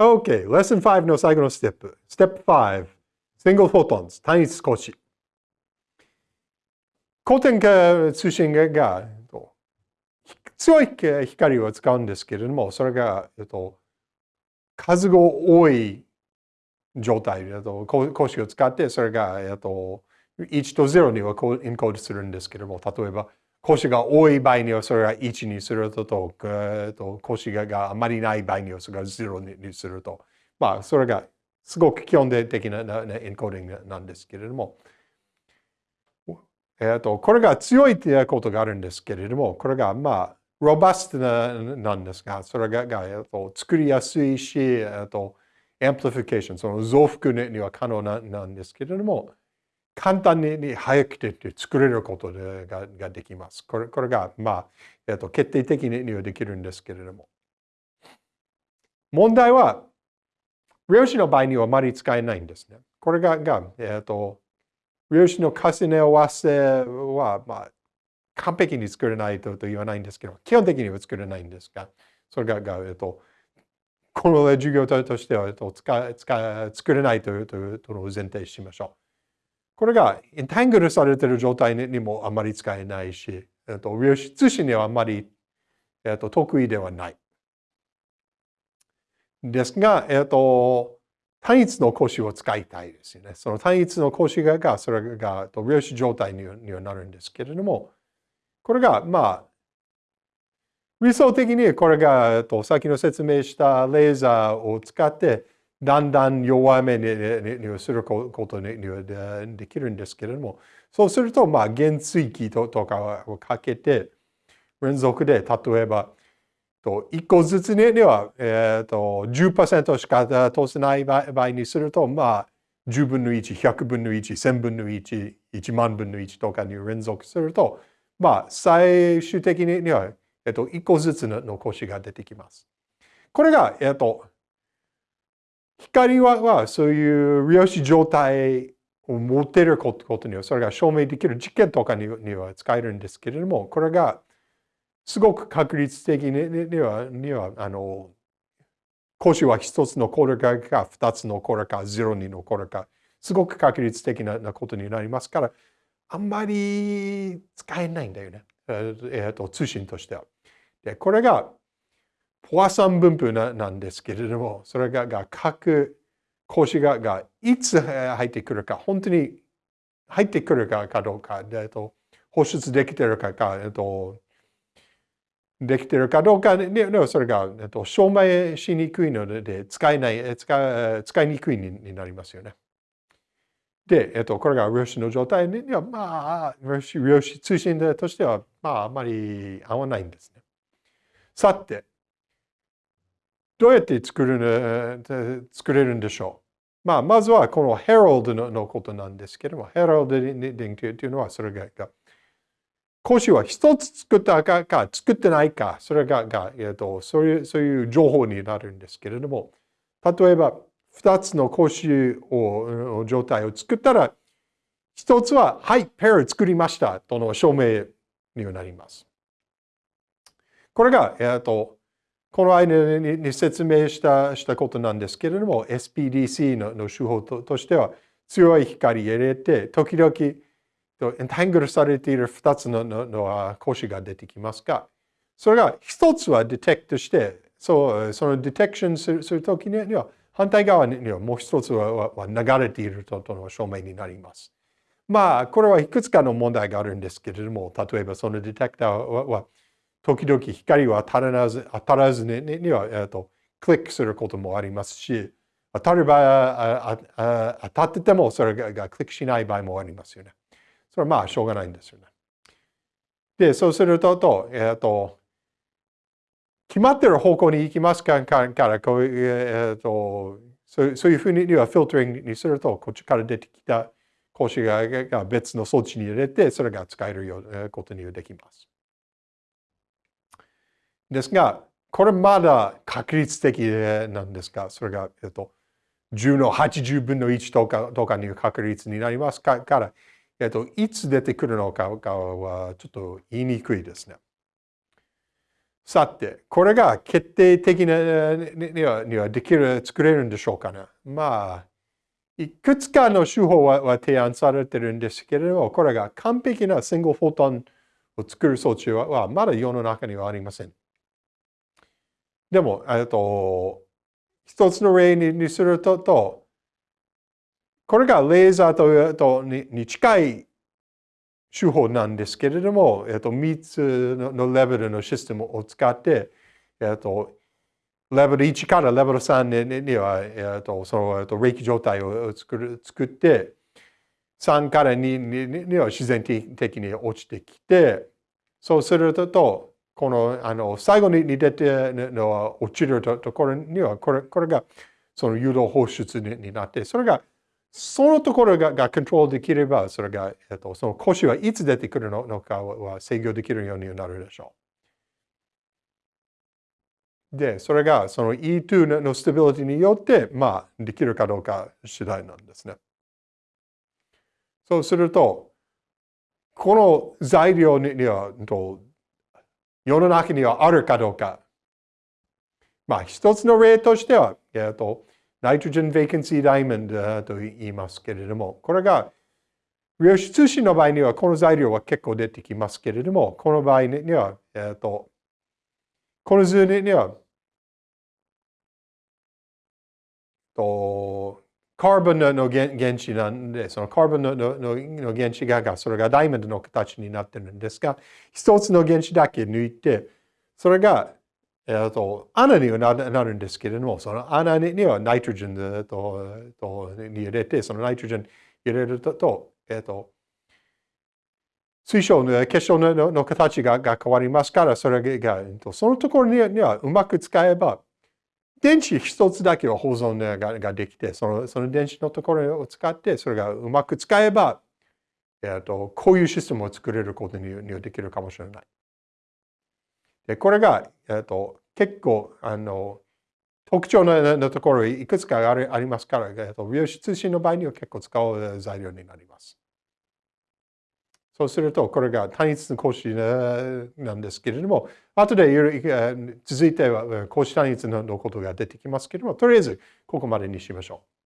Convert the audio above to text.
OK。Lesson 5の最後のステップ。ステップ5。Single photons。単一光子。光点化通信が強い光を使うんですけれども、それが、えっと、数が多い状態、えっと、光子を使って、それが、えっと、1と0にはエンコードするんですけれども、例えば、講師が多い場合にはそれが1にすると、と講師があまりない場合にはそれが0にすると。まあ、それがすごく基本的な encoding なんですけれども、えっと、これが強いということがあるんですけれども、これがまあ、 robust ななんですが、それがが、えっと、作りやすいし、えっと、 amplification、その増幅には可能ななんですけれども、簡単に早くて作れることでがができます。これこれが、まあ、えっと、決定的にはできるんですけれども。問題は、量子の場合にはあまり使えないんですね。これが、がえっと、量子の重ね合わせは、まあ、完璧に作れないと言わないんですけど、基本的には作れないんですが、それが、がえっと、この授業としては、えっと、使使作れないというというのを前提しましょう。これがエンタングルされている状態にもあまり使えないし、えっと、量子通信にはあまり、えっと、得意ではない。ですが、えっと、単一の格子を使いたいですよね。その単一の格子が、それが量子状態にはなるんですけれども、これが、まあ、理想的にこれが、さっきの説明したレーザーを使って、だんだん弱めにすることにはできるんですけれども、そうすると、まあ、原水器とかをかけて、連続で、例えば、1個ずつには、えー、と10%しか通せない場合にすると、まあ、10分の1、100分の1、1000分の1、1万分の1とかに連続すると、まあ、最終的には、えっと、1個ずつの腰が出てきます。これが、えっと、光はそういう量子状態を持っていることには、それが証明できる実験とかには使えるんですけれども、これがすごく確率的には、にはあの、講師は一つのコーラか二つのコーラかゼロにのコーラか、すごく確率的なことになりますから、あんまり使えないんだよね。えっと、通信としては。で、これがポワソン分布なんですけれども、それがが各格子ががいつ入ってくるか、本当に入ってくるかかどうか、えっと、放出できてるかか、えっと、できてるかどうかで、それが、えっと、証明しにくいので、使えない、使使いにくいになりますよね。で、えっと、これが量子の状態には、まあ、量子量子通信としては、まあ、あまり合わないんですね。さて、どうやって作る作れるんでしょう？まあ、まずはこのヘラルドのことなんですけども、ヘラルドディングというのはそれが、講師は一つ作ったかか作ってないか、それがが、えーと、そういうそういう情報になるんですけれども、例えば二つの講師を状態を作ったら、一つは、はい、ペア作りましたとの証明にはなります。これが、えーとこの間に説明したしたことなんですけれども、SPDC のの手法としては、強い光を入れて、時々、エンタングルされている2つののの講師が出てきますが、それが1つはディテクトして、そうそのディテクションするするときには、反対側にはもう1つはは流れているとの証明になります。まあ、これはいくつかの問題があるんですけれども、例えばそのディテクターは時々光は当たらず当たらずにには、えーと、クリックすることもありますし、当たる場合は当たっててもそれがクリックしない場合もありますよね。それはまあしょうがないんですよね。で、そうすると、えっ、ー、と、決まってる方向に行きますからこういう、えーと、そうそういうふうにはフィルタリングにすると、こっちから出てきた講師が別の装置に入れて、それが使えるようなことにできます。ですが、これまだ確率的なんですが、それが、えっと、10の80分の1とかとかに確率になりますから、えっと、いつ出てくるのかはちょっと言いにくいですね。さて、これが決定的なにはにはできる、作れるんでしょうかね。まあ、いくつかの手法は提案されてるんですけれども、これが完璧なシングルフォトンを作る装置はまだ世の中にはありません。でも、えっと、一つの例にすると、これがレーザーととに近い手法なんですけれども、えっと、3つのレベルのシステムを使って、えっと、レベル1からレベル3には、えっと、その、えっと、冷気状態を作る作って、3から2には自然的に落ちてきて、そうすると、この、あの、最後に出てのは落ちるところには、これこれがその誘導放出になって、それがそのところががコントロールできれば、それが、えっと、その腰はいつ出てくるのかは制御できるようになるでしょう。で、それがその E2 のステビリティによって、まあ、できるかどうか次第なんですね。そうすると、この材料には、世の中にはあるかどうか。まあ、一つの例としては、えっと、ナイトロジェン・ベーケンシー・ダイモンドと言いますけれども、これが量子通信の場合にはこの材料は結構出てきますけれども、この場合には、えっ、と、この図には、カーボンの原子なんで、そのカーボンのの原子が、それがダイヤモンドの形になってるんですが、一つの原子だけ抜いて、それがえー、と穴にはなるんですけれども、その穴にはナイトロジンととに入れて、そのナイトロジン入れると、えー、と水晶の結晶のの形がが変わりますから、それが、そのところにはうまく使えば、電池一つだけは保存ができて、そのその電池のところを使って、それがうまく使えば、えー、とこういうシステムを作れることにはできるかもしれない。でこれが、えーと、結構あの特徴のところいくつかありありますから、えーと、量子通信の場合には結構使う材料になります。そうすると、これが単一の格子なんですけれども、後で続いては格子単一のことが出てきますけれども、とりあえずここまでにしましょう。